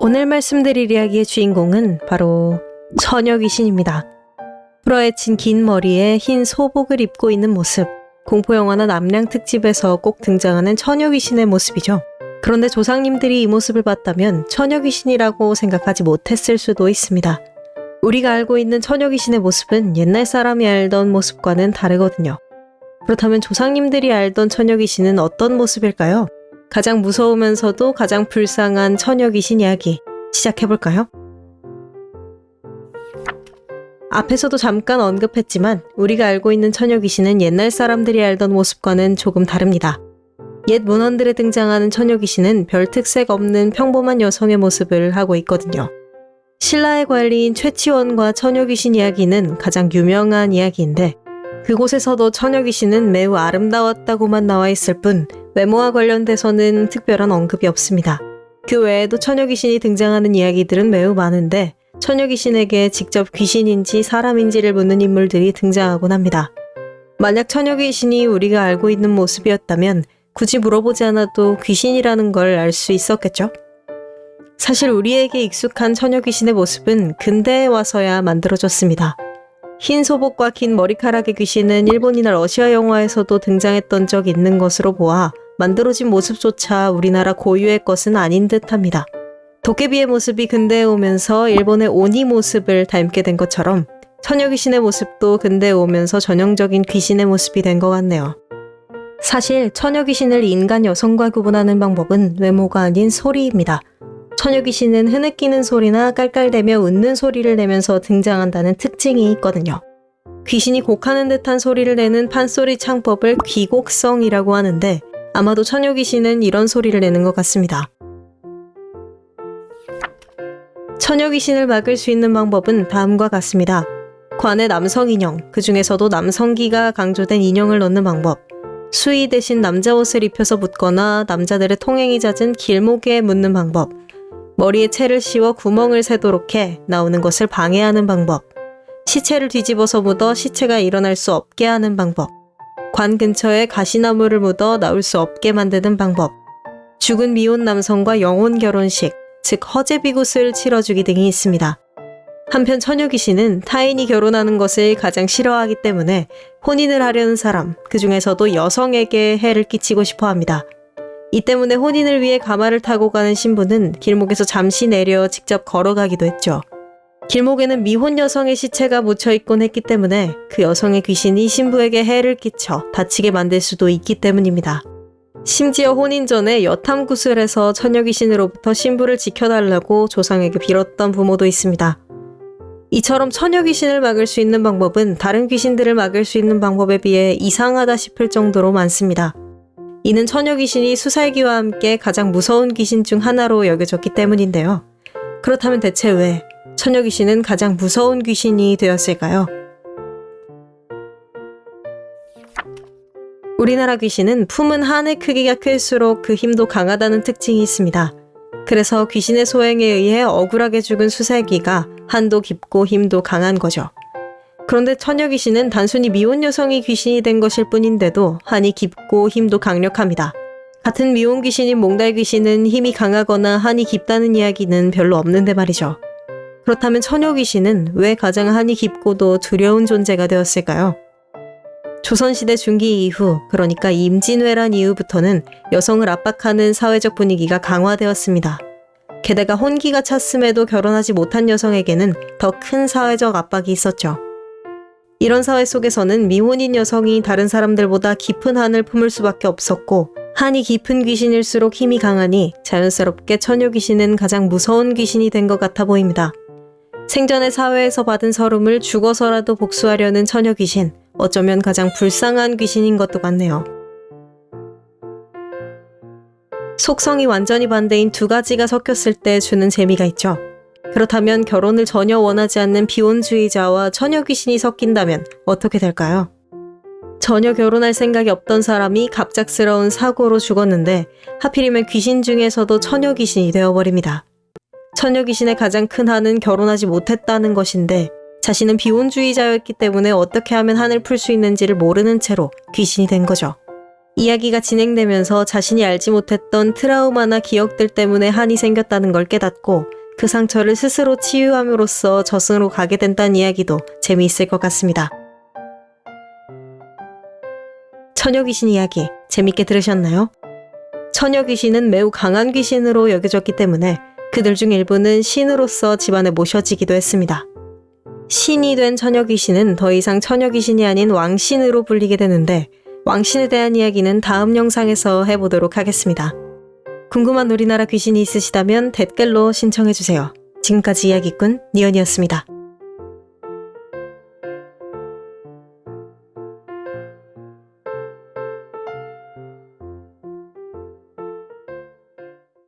오늘 말씀드릴 이야기의 주인공은 바로 처녀 귀신입니다. 풀어헤친 긴 머리에 흰 소복을 입고 있는 모습. 공포영화나 남량 특집에서 꼭 등장하는 처녀 귀신의 모습이죠. 그런데 조상님들이 이 모습을 봤다면 처녀 귀신이라고 생각하지 못했을 수도 있습니다. 우리가 알고 있는 처녀 귀신의 모습은 옛날 사람이 알던 모습과는 다르거든요. 그렇다면 조상님들이 알던 처녀 귀신은 어떤 모습일까요? 가장 무서우면서도 가장 불쌍한 처녀 귀신 이야기 시작해볼까요? 앞에서도 잠깐 언급했지만 우리가 알고 있는 처녀 귀신은 옛날 사람들이 알던 모습과는 조금 다릅니다. 옛 문헌들에 등장하는 처녀 귀신은 별 특색 없는 평범한 여성의 모습을 하고 있거든요. 신라의 관리인 최치원과 처녀 귀신 이야기는 가장 유명한 이야기인데 그곳에서도 처녀 귀신은 매우 아름다웠다고만 나와 있을 뿐 외모와 관련돼서는 특별한 언급이 없습니다. 그 외에도 처녀 귀신이 등장하는 이야기들은 매우 많은데 처녀 귀신에게 직접 귀신인지 사람인지를 묻는 인물들이 등장하곤 합니다. 만약 처녀 귀신이 우리가 알고 있는 모습이었다면 굳이 물어보지 않아도 귀신이라는 걸 알 수 있었겠죠? 사실 우리에게 익숙한 처녀 귀신의 모습은 근대에 와서야 만들어졌습니다. 흰 소복과 긴 머리카락의 귀신은 일본이나 러시아 영화에서도 등장했던 적 있는 것으로 보아 만들어진 모습조차 우리나라 고유의 것은 아닌 듯합니다. 도깨비의 모습이 근대에 오면서 일본의 오니 모습을 닮게 된 것처럼 처녀 귀신의 모습도 근대에 오면서 전형적인 귀신의 모습이 된 것 같네요. 사실 처녀 귀신을 인간 여성과 구분하는 방법은 외모가 아닌 소리입니다. 처녀 귀신은 흐느끼는 소리나 깔깔대며 웃는 소리를 내면서 등장한다는 특징이 있거든요. 귀신이 곡하는 듯한 소리를 내는 판소리 창법을 귀곡성이라고 하는데 아마도 처녀 귀신은 이런 소리를 내는 것 같습니다. 처녀 귀신을 막을 수 있는 방법은 다음과 같습니다. 관에 남성 인형, 그 중에서도 남성기가 강조된 인형을 넣는 방법. 수의 대신 남자 옷을 입혀서 묻거나 남자들의 통행이 잦은 길목에 묻는 방법. 머리에 채를 씌워 구멍을 새도록 해 나오는 것을 방해하는 방법. 시체를 뒤집어서 묻어 시체가 일어날 수 없게 하는 방법. 관 근처에 가시나무를 묻어 나올 수 없게 만드는 방법. 죽은 미혼 남성과 영혼 결혼식, 즉 허제비굿을 치러주기 등이 있습니다. 한편 처녀 귀신은 타인이 결혼하는 것을 가장 싫어하기 때문에 혼인을 하려는 사람, 그 중에서도 여성에게 해를 끼치고 싶어 합니다. 이 때문에 혼인을 위해 가마를 타고 가는 신부는 길목에서 잠시 내려 직접 걸어가기도 했죠. 길목에는 미혼 여성의 시체가 묻혀 있곤 했기 때문에 그 여성의 귀신이 신부에게 해를 끼쳐 다치게 만들 수도 있기 때문입니다. 심지어 혼인 전에 여탐 구슬 해서 처녀 귀신으로부터 신부를 지켜달라고 조상에게 빌었던 부모도 있습니다. 이처럼 처녀 귀신을 막을 수 있는 방법은 다른 귀신들을 막을 수 있는 방법에 비해 이상하다 싶을 정도로 많습니다. 이는 처녀 귀신이 수살기와 함께 가장 무서운 귀신 중 하나로 여겨졌기 때문인데요. 그렇다면 대체 왜 처녀 귀신은 가장 무서운 귀신이 되었을까요? 우리나라 귀신은 품은 한의 크기가 클수록 그 힘도 강하다는 특징이 있습니다. 그래서 귀신의 소행에 의해 억울하게 죽은 수살기가 한도 깊고 힘도 강한 거죠. 그런데 처녀 귀신은 단순히 미혼 여성이 귀신이 된 것일 뿐인데도 한이 깊고 힘도 강력합니다. 같은 미혼 귀신인 몽달 귀신은 힘이 강하거나 한이 깊다는 이야기는 별로 없는데 말이죠. 그렇다면 처녀 귀신은 왜 가장 한이 깊고도 두려운 존재가 되었을까요? 조선시대 중기 이후, 그러니까 임진왜란 이후부터는 여성을 압박하는 사회적 분위기가 강화되었습니다. 게다가 혼기가 찼음에도 결혼하지 못한 여성에게는 더 큰 사회적 압박이 있었죠. 이런 사회 속에서는 미혼인 여성이 다른 사람들보다 깊은 한을 품을 수밖에 없었고 한이 깊은 귀신일수록 힘이 강하니 자연스럽게 처녀 귀신은 가장 무서운 귀신이 된 것 같아 보입니다. 생전의 사회에서 받은 서름을 죽어서라도 복수하려는 처녀 귀신, 어쩌면 가장 불쌍한 귀신인 것도 같네요. 속성이 완전히 반대인 두 가지가 섞였을 때 주는 재미가 있죠. 그렇다면 결혼을 전혀 원하지 않는 비혼주의자와 처녀 귀신이 섞인다면 어떻게 될까요? 전혀 결혼할 생각이 없던 사람이 갑작스러운 사고로 죽었는데 하필이면 귀신 중에서도 처녀 귀신이 되어버립니다. 처녀 귀신의 가장 큰 한은 결혼하지 못했다는 것인데 자신은 비혼주의자였기 때문에 어떻게 하면 한을 풀 수 있는지를 모르는 채로 귀신이 된 거죠. 이야기가 진행되면서 자신이 알지 못했던 트라우마나 기억들 때문에 한이 생겼다는 걸 깨닫고 그 상처를 스스로 치유함으로써 저승으로 가게 된다는 이야기도 재미있을 것 같습니다. 처녀 귀신 이야기 재밌게 들으셨나요? 처녀 귀신은 매우 강한 귀신으로 여겨졌기 때문에 그들 중 일부는 신으로서 집안에 모셔지기도 했습니다. 신이 된 처녀 귀신은 더 이상 처녀 귀신이 아닌 왕신으로 불리게 되는데 왕신에 대한 이야기는 다음 영상에서 해보도록 하겠습니다. 궁금한 우리나라 귀신이 있으시다면 댓글로 신청해주세요. 지금까지 이야기꾼 니언이었습니다.